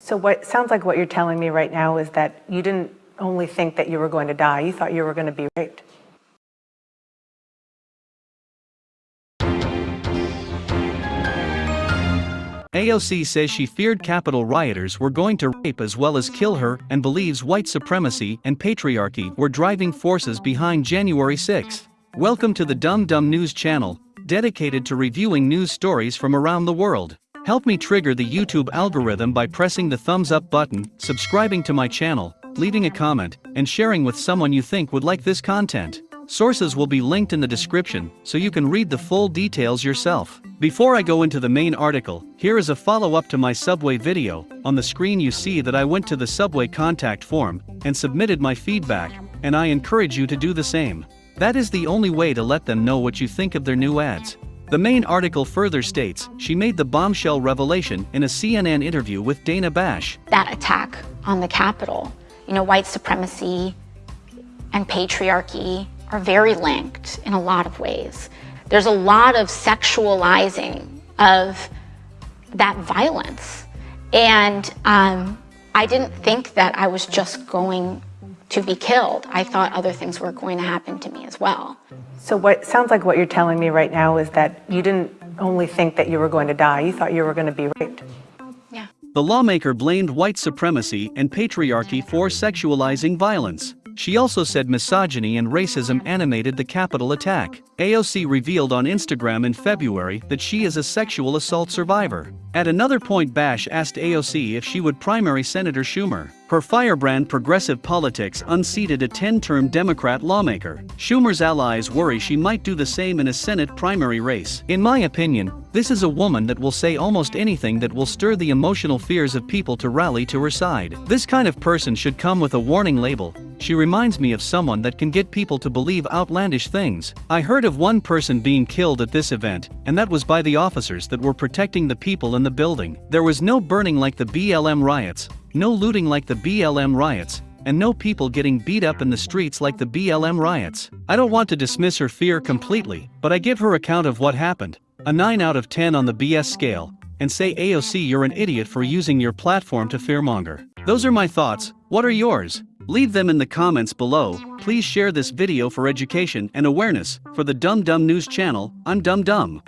So what sounds like what you're telling me right now is that you didn't only think that you were going to die, you thought you were going to be raped. AOC says she feared Capitol rioters were going to rape as well as kill her and believes white supremacy and patriarchy were driving forces behind January 6. Welcome to the Dumb Dumb News channel, dedicated to reviewing news stories from around the world. Help me trigger the YouTube algorithm by pressing the thumbs up button, subscribing to my channel, leaving a comment, and sharing with someone you think would like this content. Sources will be linked in the description, so you can read the full details yourself. Before I go into the main article, here is a follow-up to my Subway video. On the screen you see that I went to the Subway contact form, and submitted my feedback, and I encourage you to do the same. That is the only way to let them know what you think of their new ads. The main article further states she made the bombshell revelation in a CNN interview with Dana Bash. That attack on the Capitol, you know, white supremacy and patriarchy are very linked in a lot of ways. There's a lot of sexualizing of that violence. And um, I didn't think that I was just going to be killed. I thought other things were going to happen to me as well. So what sounds like what you're telling me right now is that you didn't only think that you were going to die, you thought you were going to be raped. Yeah. The lawmaker blamed white supremacy and patriarchy for sexualizing violence. She also said misogyny and racism animated the Capitol attack. AOC revealed on Instagram in February that she is a sexual assault survivor. At another point Bash asked AOC if she would primary Senator Schumer. Her firebrand progressive politics unseated a 10-term Democrat lawmaker. Schumer's allies worry she might do the same in a Senate primary race. In my opinion, this is a woman that will say almost anything that will stir the emotional fears of people to rally to her side. This kind of person should come with a warning label. She reminds me of someone that can get people to believe outlandish things. I heard of one person being killed at this event, and that was by the officers that were protecting the people in the building. There was no burning like the BLM riots, no looting like the BLM riots, and no people getting beat up in the streets like the BLM riots. I don't want to dismiss her fear completely, but I give her account of what happened. A 9 out of 10 on the BS scale, and say AOC you're an idiot for using your platform to fearmonger. Those are my thoughts, what are yours? Leave them in the comments below, please share this video for education and awareness, for the Dumb Dumb News channel, I'm Dumb Dumb.